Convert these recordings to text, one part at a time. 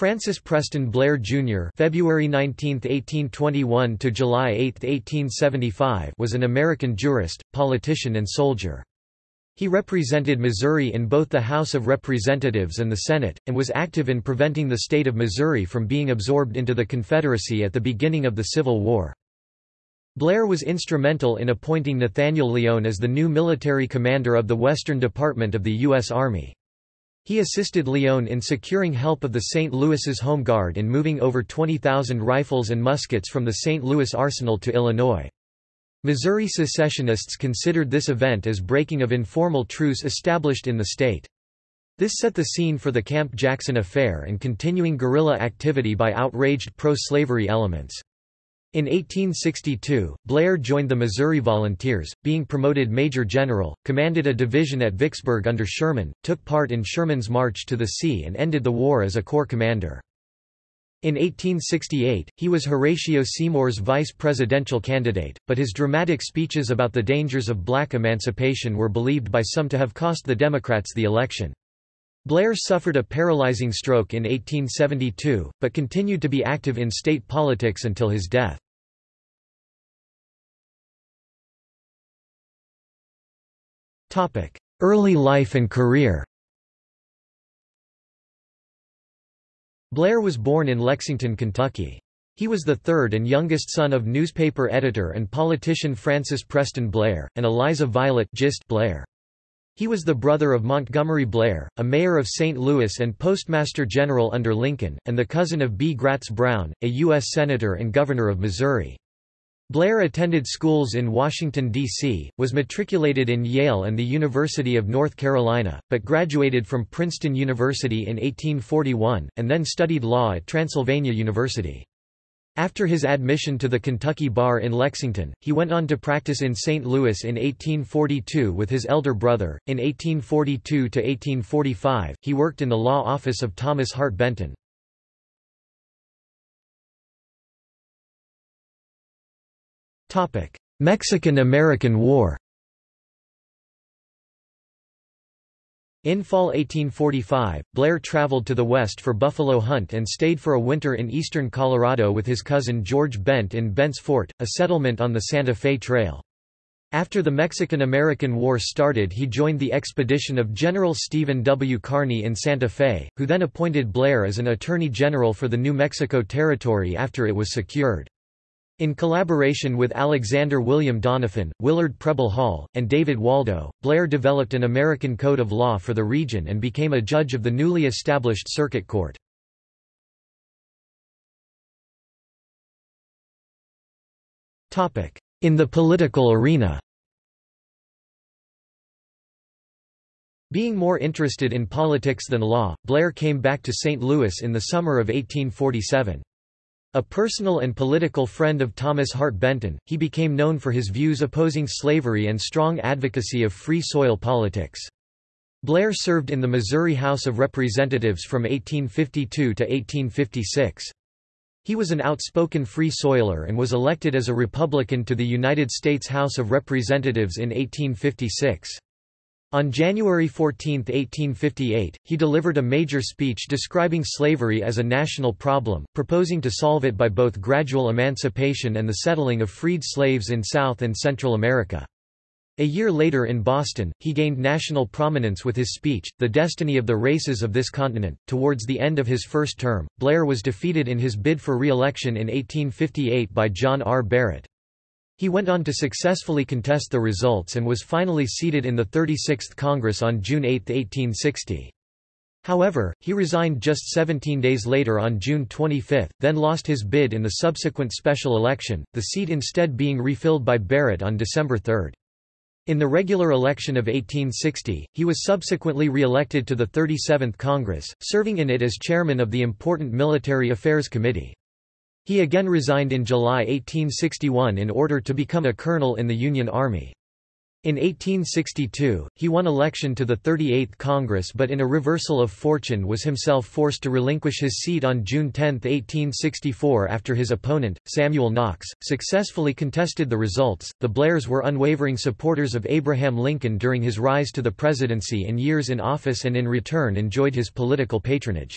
Francis Preston Blair Jr. (February 19, 1821 to July 8, 1875) was an American jurist, politician and soldier. He represented Missouri in both the House of Representatives and the Senate, and was active in preventing the state of Missouri from being absorbed into the Confederacy at the beginning of the Civil War. Blair was instrumental in appointing Nathaniel Lyon as the new military commander of the Western Department of the U.S. Army. He assisted Lyon in securing help of the St. Louis's Home Guard in moving over 20,000 rifles and muskets from the St. Louis arsenal to Illinois. Missouri secessionists considered this event as breaking of informal truce established in the state. This set the scene for the Camp Jackson affair and continuing guerrilla activity by outraged pro-slavery elements. In 1862, Blair joined the Missouri Volunteers, being promoted Major General, commanded a division at Vicksburg under Sherman, took part in Sherman's march to the sea and ended the war as a corps commander. In 1868, he was Horatio Seymour's vice presidential candidate, but his dramatic speeches about the dangers of black emancipation were believed by some to have cost the Democrats the election. Blair suffered a paralyzing stroke in 1872, but continued to be active in state politics until his death. Early life and career Blair was born in Lexington, Kentucky. He was the third and youngest son of newspaper editor and politician Francis Preston Blair, and Eliza Violet Gist Blair. He was the brother of Montgomery Blair, a mayor of St. Louis and postmaster general under Lincoln, and the cousin of B. Gratz Brown, a U.S. Senator and Governor of Missouri. Blair attended schools in Washington, D.C., was matriculated in Yale and the University of North Carolina, but graduated from Princeton University in 1841, and then studied law at Transylvania University. After his admission to the Kentucky Bar in Lexington, he went on to practice in St. Louis in 1842 with his elder brother. In 1842 to 1845, he worked in the law office of Thomas Hart Benton. Topic: Mexican–American War In fall 1845, Blair traveled to the west for buffalo hunt and stayed for a winter in eastern Colorado with his cousin George Bent in Bent's Fort, a settlement on the Santa Fe Trail. After the Mexican–American War started he joined the expedition of General Stephen W. Kearny in Santa Fe, who then appointed Blair as an Attorney General for the New Mexico Territory after it was secured. In collaboration with Alexander William Doniphan, Willard Preble Hall, and David Waldo, Blair developed an American code of law for the region and became a judge of the newly established Circuit Court. In the political arena Being more interested in politics than law, Blair came back to St. Louis in the summer of 1847. A personal and political friend of Thomas Hart Benton, he became known for his views opposing slavery and strong advocacy of free soil politics. Blair served in the Missouri House of Representatives from 1852 to 1856. He was an outspoken free soiler and was elected as a Republican to the United States House of Representatives in 1856. On January 14, 1858, he delivered a major speech describing slavery as a national problem, proposing to solve it by both gradual emancipation and the settling of freed slaves in South and Central America. A year later in Boston, he gained national prominence with his speech, The Destiny of the Races of This Continent. Towards the end of his first term, Blair was defeated in his bid for re-election in 1858 by John R. Barrett. He went on to successfully contest the results and was finally seated in the 36th Congress on June 8, 1860. However, he resigned just 17 days later on June 25, then lost his bid in the subsequent special election, the seat instead being refilled by Barrett on December 3. In the regular election of 1860, he was subsequently re-elected to the 37th Congress, serving in it as chairman of the important Military Affairs Committee. He again resigned in July 1861 in order to become a colonel in the Union Army. In 1862, he won election to the 38th Congress but in a reversal of fortune was himself forced to relinquish his seat on June 10, 1864 after his opponent, Samuel Knox, successfully contested the results. The Blairs were unwavering supporters of Abraham Lincoln during his rise to the presidency and years in office and in return enjoyed his political patronage.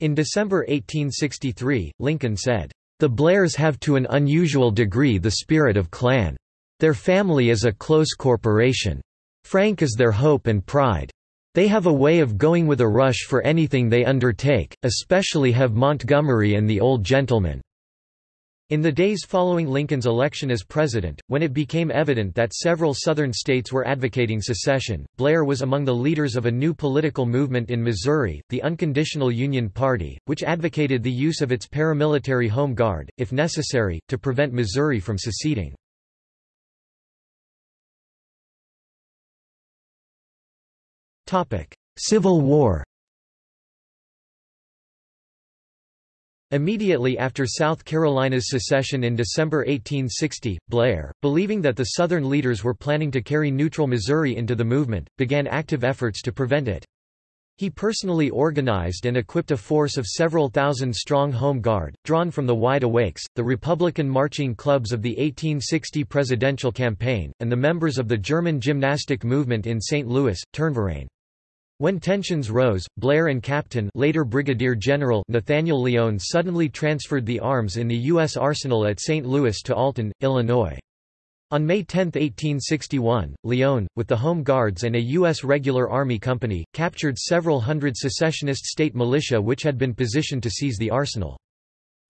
In December 1863, Lincoln said, "...the Blairs have to an unusual degree the spirit of clan. Their family is a close corporation. Frank is their hope and pride. They have a way of going with a rush for anything they undertake, especially have Montgomery and the old gentleman." In the days following Lincoln's election as president, when it became evident that several Southern states were advocating secession, Blair was among the leaders of a new political movement in Missouri, the Unconditional Union Party, which advocated the use of its paramilitary Home Guard, if necessary, to prevent Missouri from seceding. Civil War Immediately after South Carolina's secession in December 1860, Blair, believing that the Southern leaders were planning to carry neutral Missouri into the movement, began active efforts to prevent it. He personally organized and equipped a force of several thousand strong Home Guard, drawn from the Wide Awakes, the Republican marching clubs of the 1860 presidential campaign, and the members of the German gymnastic movement in St. Louis, Turnverein. When tensions rose, Blair and Captain later Brigadier General Nathaniel Lyon suddenly transferred the arms in the U.S. arsenal at St. Louis to Alton, Illinois. On May 10, 1861, Lyon, with the Home Guards and a U.S. regular army company, captured several hundred secessionist state militia which had been positioned to seize the arsenal.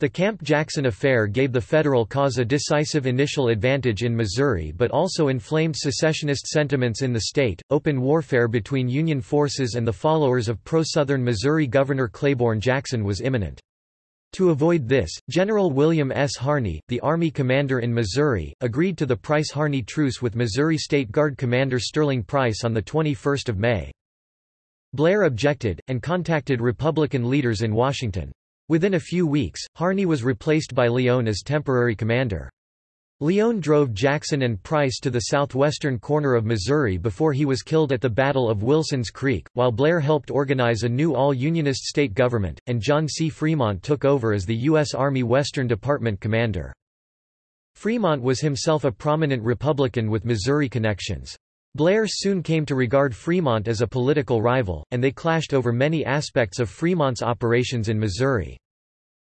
The Camp Jackson affair gave the Federal cause a decisive initial advantage in Missouri but also inflamed secessionist sentiments in the state. Open warfare between Union forces and the followers of pro-Southern Missouri Governor Claiborne Jackson was imminent. To avoid this, General William S. Harney, the Army commander in Missouri, agreed to the Price-Harney truce with Missouri State Guard Commander Sterling Price on 21 May. Blair objected, and contacted Republican leaders in Washington. Within a few weeks, Harney was replaced by Lyon as temporary commander. Lyon drove Jackson and Price to the southwestern corner of Missouri before he was killed at the Battle of Wilson's Creek, while Blair helped organize a new all-Unionist state government, and John C. Fremont took over as the U.S. Army Western Department commander. Fremont was himself a prominent Republican with Missouri connections. Blair soon came to regard Fremont as a political rival, and they clashed over many aspects of Fremont's operations in Missouri.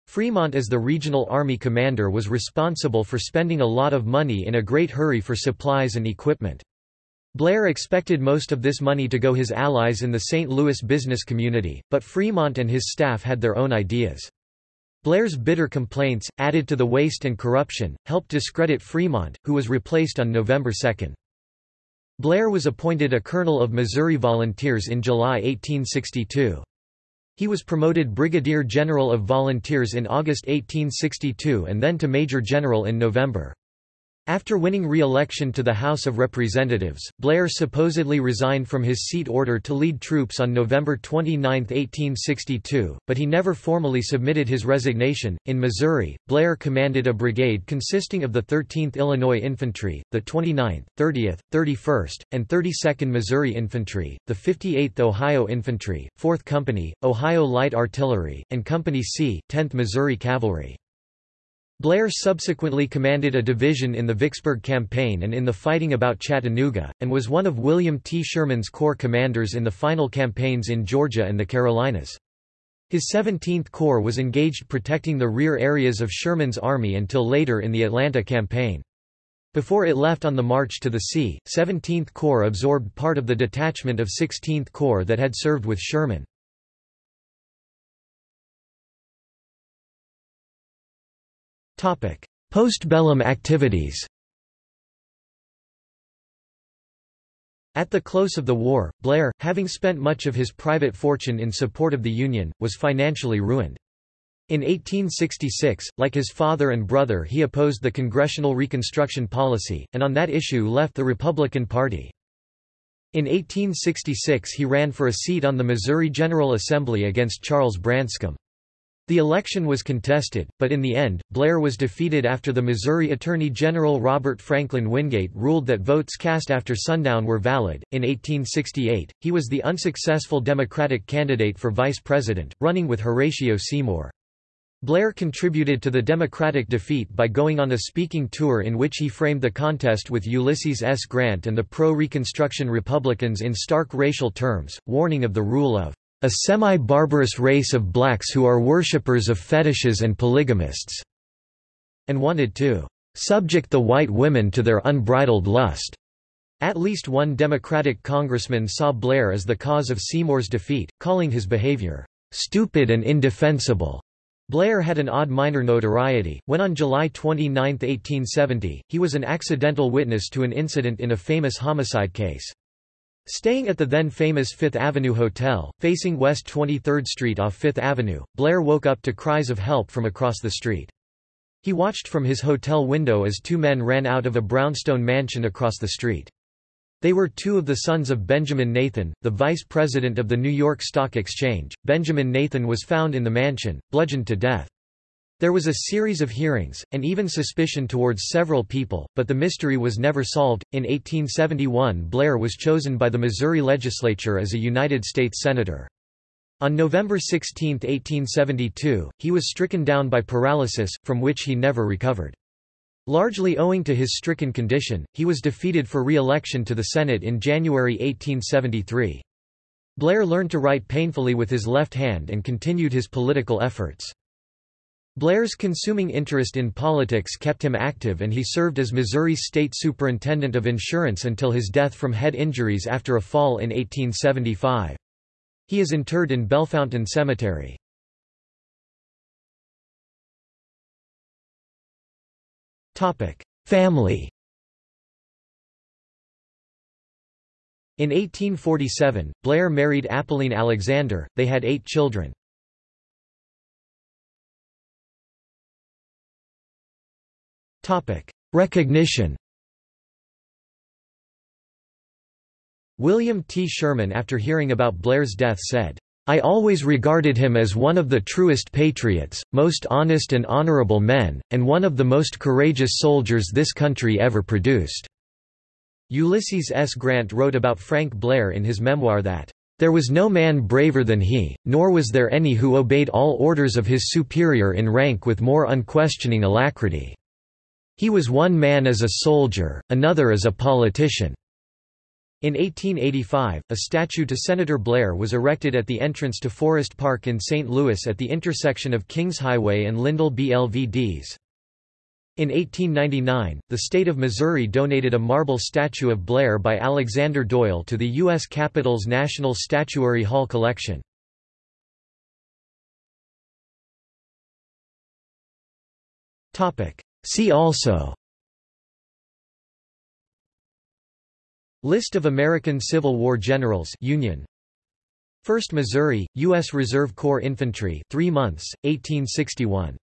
Fremont as the regional army commander was responsible for spending a lot of money in a great hurry for supplies and equipment. Blair expected most of this money to go his allies in the St. Louis business community, but Fremont and his staff had their own ideas. Blair's bitter complaints, added to the waste and corruption, helped discredit Fremont, who was replaced on November 2. Blair was appointed a colonel of Missouri Volunteers in July 1862. He was promoted Brigadier General of Volunteers in August 1862 and then to Major General in November. After winning re-election to the House of Representatives, Blair supposedly resigned from his seat order to lead troops on November 29, 1862, but he never formally submitted his resignation. In Missouri, Blair commanded a brigade consisting of the 13th Illinois Infantry, the 29th, 30th, 31st, and 32nd Missouri Infantry, the 58th Ohio Infantry, 4th Company, Ohio Light Artillery, and Company C, 10th Missouri Cavalry. Blair subsequently commanded a division in the Vicksburg Campaign and in the fighting about Chattanooga, and was one of William T. Sherman's corps commanders in the final campaigns in Georgia and the Carolinas. His 17th Corps was engaged protecting the rear areas of Sherman's army until later in the Atlanta campaign. Before it left on the march to the sea, 17th Corps absorbed part of the detachment of 16th Corps that had served with Sherman. Postbellum activities At the close of the war, Blair, having spent much of his private fortune in support of the Union, was financially ruined. In 1866, like his father and brother he opposed the Congressional Reconstruction policy, and on that issue left the Republican Party. In 1866 he ran for a seat on the Missouri General Assembly against Charles Branscombe. The election was contested, but in the end, Blair was defeated after the Missouri Attorney General Robert Franklin Wingate ruled that votes cast after sundown were valid. In 1868, he was the unsuccessful Democratic candidate for vice president, running with Horatio Seymour. Blair contributed to the Democratic defeat by going on a speaking tour in which he framed the contest with Ulysses S. Grant and the pro-Reconstruction Republicans in stark racial terms, warning of the rule of a semi-barbarous race of blacks who are worshippers of fetishes and polygamists, and wanted to subject the white women to their unbridled lust. At least one Democratic congressman saw Blair as the cause of Seymour's defeat, calling his behavior stupid and indefensible. Blair had an odd minor notoriety, when on July 29, 1870, he was an accidental witness to an incident in a famous homicide case. Staying at the then famous Fifth Avenue Hotel, facing West 23rd Street off Fifth Avenue, Blair woke up to cries of help from across the street. He watched from his hotel window as two men ran out of a brownstone mansion across the street. They were two of the sons of Benjamin Nathan, the vice president of the New York Stock Exchange. Benjamin Nathan was found in the mansion, bludgeoned to death. There was a series of hearings, and even suspicion towards several people, but the mystery was never solved. In 1871, Blair was chosen by the Missouri legislature as a United States Senator. On November 16, 1872, he was stricken down by paralysis, from which he never recovered. Largely owing to his stricken condition, he was defeated for re-election to the Senate in January 1873. Blair learned to write painfully with his left hand and continued his political efforts. Blair's consuming interest in politics kept him active and he served as Missouri's state superintendent of insurance until his death from head injuries after a fall in 1875. He is interred in Bellefontaine Cemetery. Family In 1847, Blair married Apolline Alexander, they had eight children. Recognition William T. Sherman after hearing about Blair's death said, I always regarded him as one of the truest patriots, most honest and honorable men, and one of the most courageous soldiers this country ever produced." Ulysses S. Grant wrote about Frank Blair in his memoir that, "...there was no man braver than he, nor was there any who obeyed all orders of his superior in rank with more unquestioning alacrity." He was one man as a soldier, another as a politician. In 1885, a statue to Senator Blair was erected at the entrance to Forest Park in St. Louis at the intersection of Kings Highway and Lindell BLVDs. In 1899, the state of Missouri donated a marble statue of Blair by Alexander Doyle to the U.S. Capitol's National Statuary Hall collection. See also List of American Civil War generals Union 1st Missouri, U.S. Reserve Corps Infantry 3 months, 1861